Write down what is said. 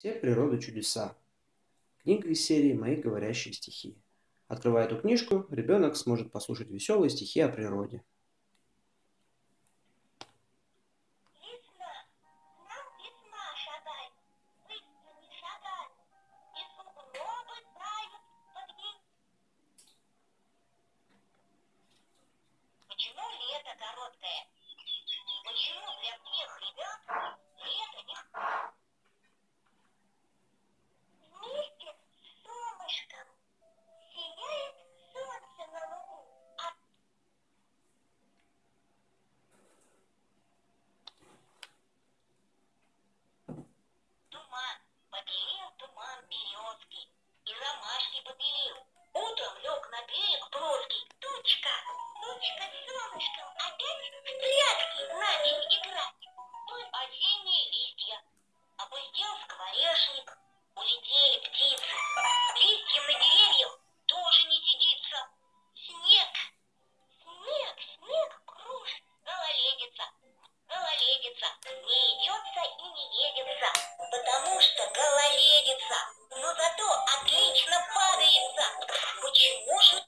Все природы чудеса. Книга из серии «Мои говорящие стихи». Открывая эту книжку, ребенок сможет послушать веселые стихи о природе. Почему лето короткое? Почему для всех ребят побелел. Утром лег на берег плоский, тучка, тучка с солнышком, опять в прятки начали more